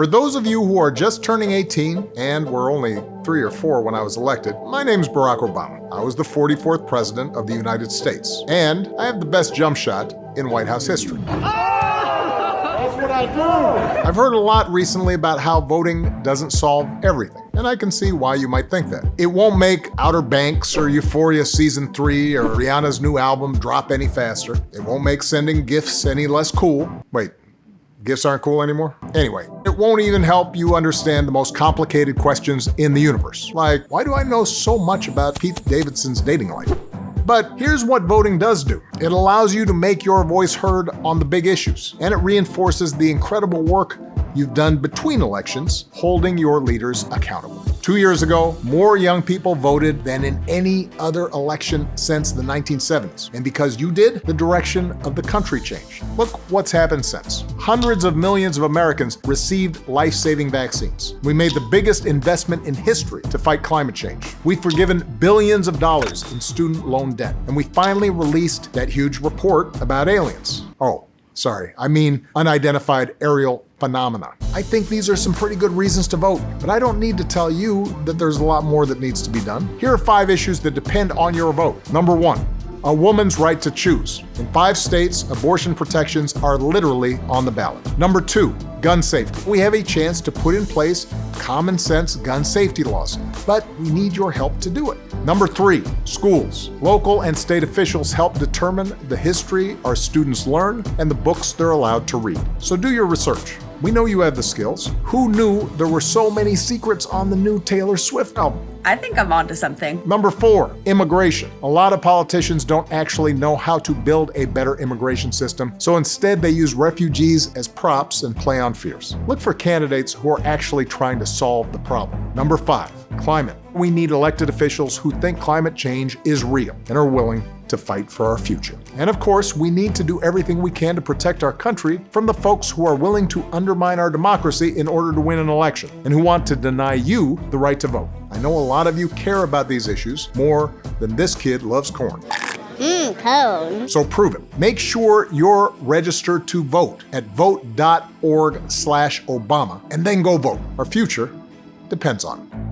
For those of you who are just turning 18 and were only three or four when I was elected, my name's Barack Obama. I was the 44th President of the United States, and I have the best jump shot in White House history. That's what I do! I've heard a lot recently about how voting doesn't solve everything, and I can see why you might think that. It won't make Outer Banks or Euphoria Season 3 or Rihanna's new album drop any faster. It won't make sending gifts any less cool. Wait, Gifts aren't cool anymore? Anyway, it won't even help you understand the most complicated questions in the universe. Like, why do I know so much about Pete Davidson's dating life? But here's what voting does do. It allows you to make your voice heard on the big issues, and it reinforces the incredible work you've done between elections, holding your leaders accountable. Two years ago, more young people voted than in any other election since the 1970s. And because you did, the direction of the country changed. Look what's happened since. Hundreds of millions of Americans received life-saving vaccines. We made the biggest investment in history to fight climate change. We've forgiven billions of dollars in student loan debt. And we finally released that huge report about aliens. Oh, sorry, I mean unidentified aerial phenomena. I think these are some pretty good reasons to vote, but I don't need to tell you that there's a lot more that needs to be done. Here are five issues that depend on your vote. Number one, a woman's right to choose. In five states, abortion protections are literally on the ballot. Number two, gun safety. We have a chance to put in place common sense gun safety laws, but we need your help to do it. Number three, schools. Local and state officials help determine the history our students learn and the books they're allowed to read. So do your research. We know you have the skills. Who knew there were so many secrets on the new Taylor Swift album? I think I'm onto something. Number four, immigration. A lot of politicians don't actually know how to build a better immigration system, so instead they use refugees as props and play on fears. Look for candidates who are actually trying to solve the problem. Number five, climate. We need elected officials who think climate change is real and are willing to fight for our future. And of course, we need to do everything we can to protect our country from the folks who are willing to undermine our democracy in order to win an election and who want to deny you the right to vote. I know a lot of you care about these issues more than this kid loves corn. Mmm, cone. So prove it. Make sure you're registered to vote at vote.org slash Obama and then go vote. Our future depends on it.